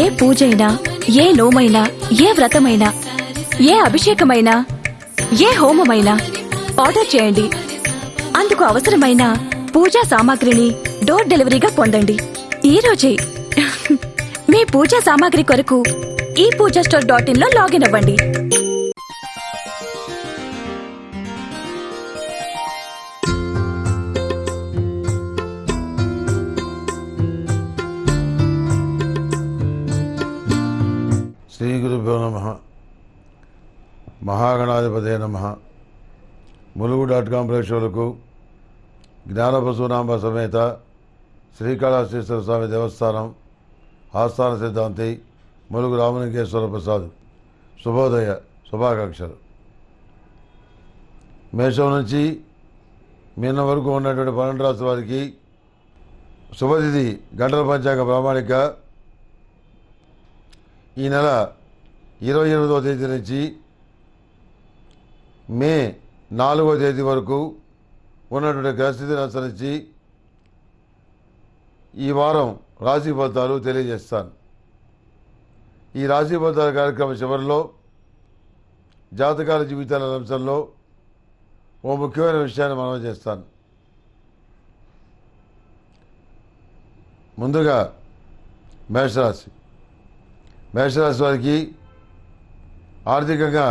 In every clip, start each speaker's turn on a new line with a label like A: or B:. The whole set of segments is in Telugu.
A: ఏ పూజైనా ఏ నోమైనా ఏ వ్రతమైనా ఏ అభిషేకమైనా ఏ హోమమైనా ఆర్డర్ చేయండి. అందుకు అవసరమైన పూజా సామాగ్రిని డోర్ డెలివరీగా పొందండి. ఈ రోజే మీ పూజా సామాగ్రి కొరకు ఈ పూజా స్టోర్ డాట్ ఇన్లో లాగిన్ అవ్వండి.
B: శ్రీ గురుభ్యో నమ. మహాగణాధిపతే నమ. ములుగు డాట్ కాం ప్రేక్షకులకు జ్ఞానపశునాంబ సమేత శ్రీకాళహస్తీశ్వర స్వామి దేవస్థానం ఆస్థాన సిద్ధాంతి ములుగు రామలింగేశ్వర ప్రసాద్ శుభోదయ శుభాకాంక్షలు. మేషం నుంచి మీన వరకు ఉన్నటువంటి పన్నెండు రాష్ట్రాల వారికి శుభతిథి గంటల పంచాంగ ప్రామాణిక ఈ నెల ఇరవై ఎనిమిదవ తేదీ నుంచి మే నాలుగవ తేదీ వరకు ఉన్నటువంటి గ్రహస్థితిని అనుసరించి ఈ వారం రాశి ఫలితాలు తెలియజేస్తాను. ఈ రాశి ఫలితాల కార్యక్రమం చివరిలో జాతకాల జీవితాల అంశంలో ఓ ముఖ్యమైన విషయాన్ని మనం చేస్తాను. ముందుగా మేషరాశి. మేషరాశి వారికి ఆర్థికంగా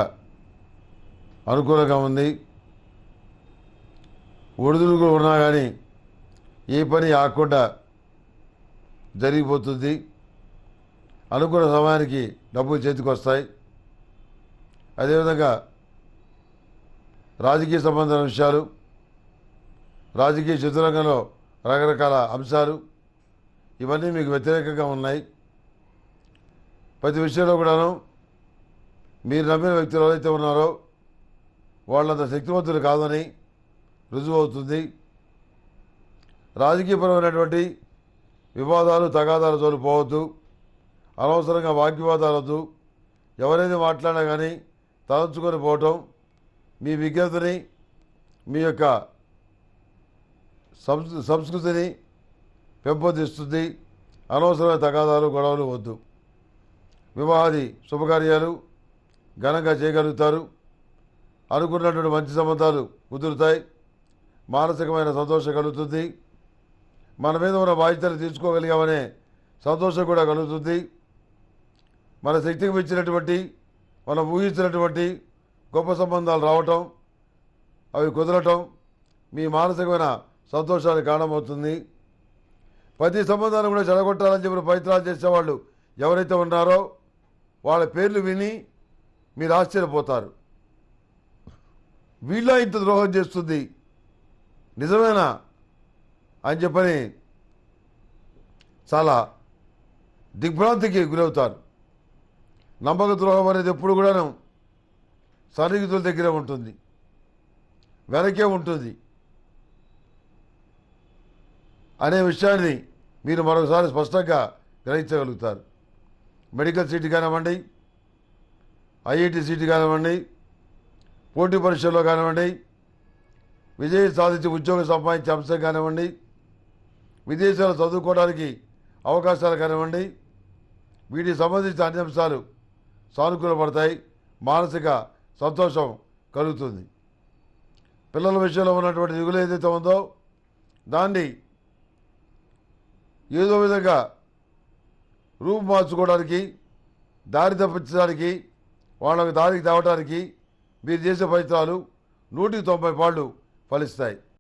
B: అనుకూలంగా ఉంది. ఒడిదుడుకులు ఉన్నా కానీ ఏ పని ఆకుండా జరిగిపోతుంది. అనుకున్న సమయానికి డబ్బులు చేతికి వస్తాయి. అదేవిధంగా రాజకీయ సంబంధమైన విషయాలు రాజకీయ చతురంగంలో రకరకాల అంశాలు ఇవన్నీ మీకు వ్యతిరేకంగా ఉన్నాయి. ప్రతి విషయంలో కూడాను మీరు నమ్మిన వ్యక్తులు ఎవరైతే ఉన్నారో వాళ్ళంత శక్తివంతులు కాదని రుజువు అవుతుంది. రాజకీయపరమైనటువంటి వివాదాలు తగాదాలు తోలిపోవద్దు అనవసరంగా వాగ్వివాదాలు వద్దు ఎవరైతే మాట్లాడినా కానీ తలంచుకొని పోవటం మీ విజ్ఞతని మీ యొక్క సంస్ సంస్కృతిని పెంపొందిస్తుంది. అనవసరమైన తగాదాలు గొడవలు వద్దు. వివాహాది శుభకార్యాలు ఘనంగా చేయగలుగుతారు. అనుకున్నటువంటి మంచి సంబంధాలు కుదురుతాయి. మానసికమైన సంతోషం కలుగుతుంది. మన మీద ఉన్న బాధ్యతలు తీర్చుకోగలిగామనే సంతోషం కూడా కలుగుతుంది. మన శక్తికి మెచ్చినటువంటి మనం ఊహించినటువంటి గొప్ప సంబంధాలు రావటం అవి కుదరటం మీ మానసికమైన సంతోషానికి కారణమవుతుంది. ప్రతి సంబంధాన్ని కూడా చెడగొట్టాలని చెప్పిన ప్రయత్నాలు చేసేవాళ్ళు ఎవరైతే ఉన్నారో వాళ్ళ పేర్లు విని మీరు ఆశ్చర్యపోతారు. వీళ్ళ ఇంత ద్రోహం చేస్తుంది? నిజమేనా? అని చెప్పని చాలా దిగ్భ్రాంతికి గురవుతారు. నమ్మక ద్రోహం అనేది ఎప్పుడు కూడాను సన్నిహితుల దగ్గర ఉంటుంది. వెనకే ఉంటుంది. అనే విషయాన్ని మీరు మరొకసారి స్పష్టంగా గ్రహించగలుగుతారు. మెడికల్ సీట్ కానివ్వండి ఐఐటి సీట్ కానివ్వండి పోటీ పరీక్షల్లో కానివ్వండి విజయం సాధించి ఉద్యోగం సంపాదించే అంశం కానివ్వండి విదేశాలు చదువుకోవడానికి అవకాశాలు కానివ్వండి వీటికి సంబంధించిన అన్ని అంశాలు సానుకూలపడతాయి మానసిక సంతోషం కలుగుతుంది. పిల్లల విషయంలో ఉన్నటువంటి దిగులు ఏదైతే ఉందో దాన్ని ఏదో విధంగా రూపు మార్చుకోవడానికి దారి తప్పించడానికి వాళ్ళకి దారికి తేవడానికి మీరు చేసే ప్రయత్నాలు నూటికి తొంభై పాళ్ళు ఫలిస్తాయి.